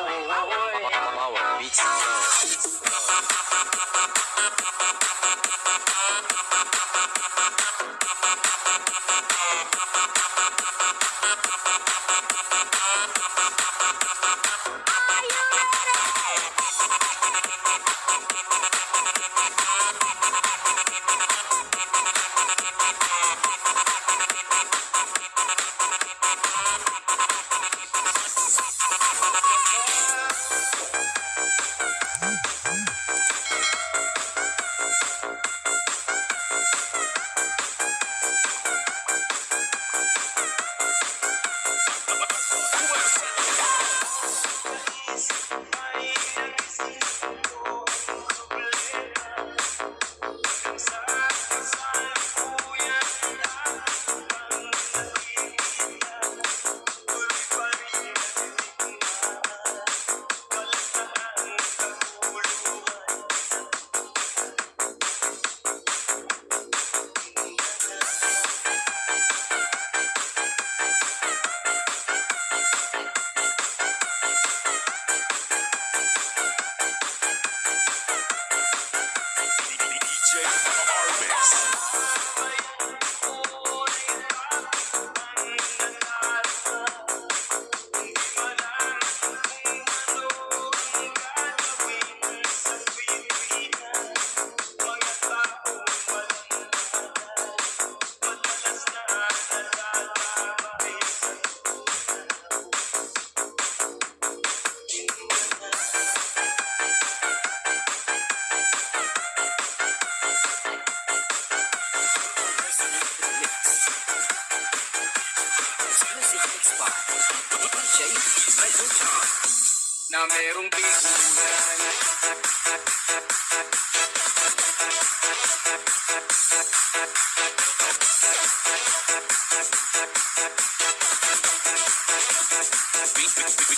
wow, wow.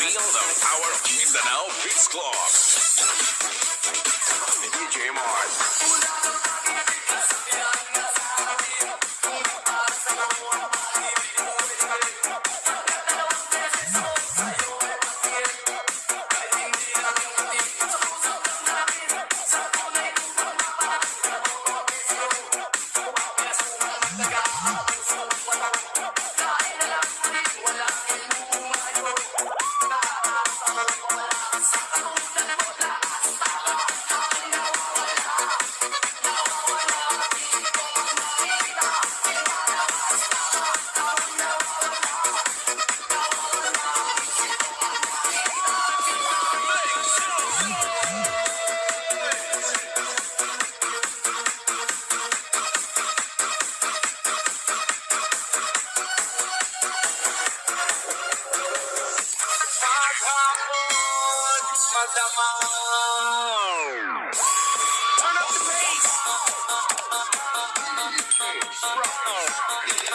Feel the power of Mindanao Beats Club. DJ Mars.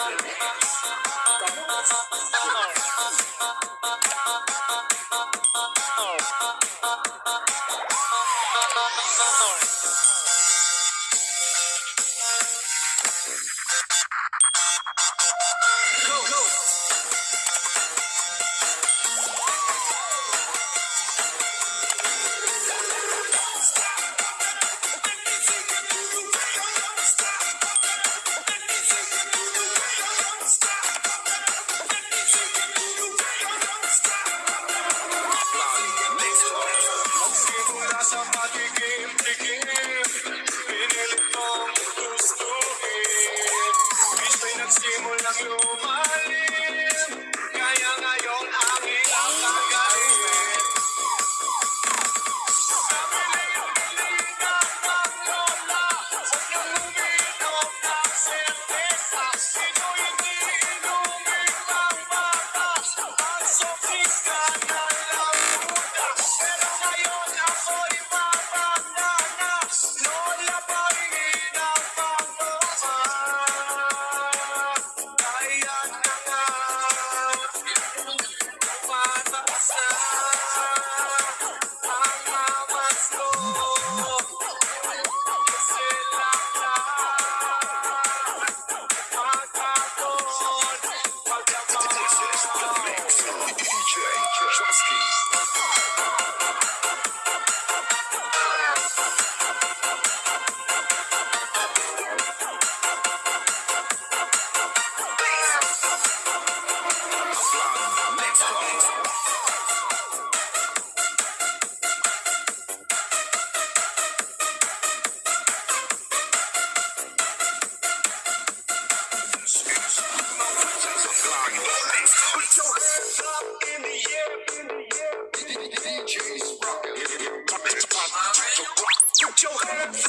Thank you.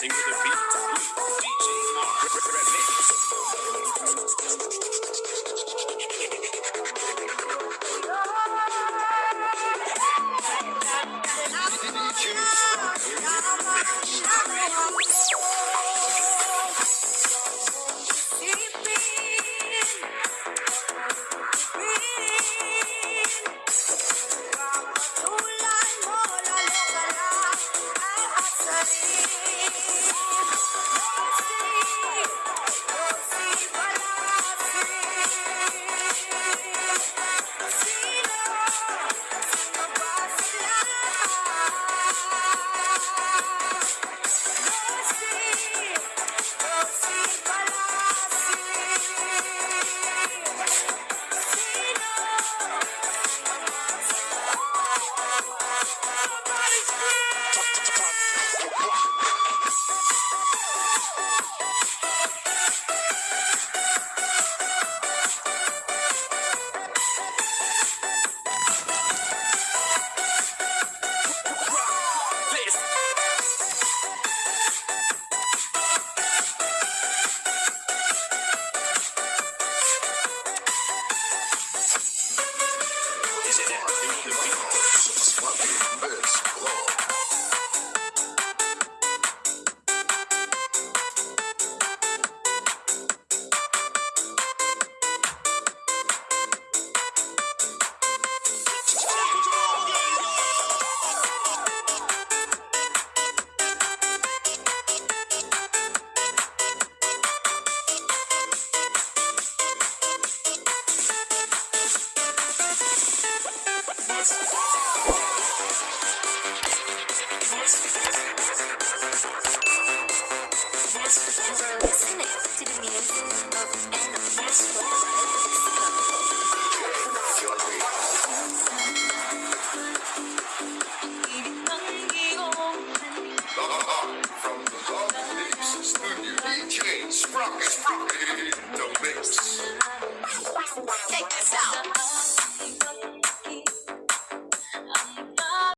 dancing to the beat. DJ Mark.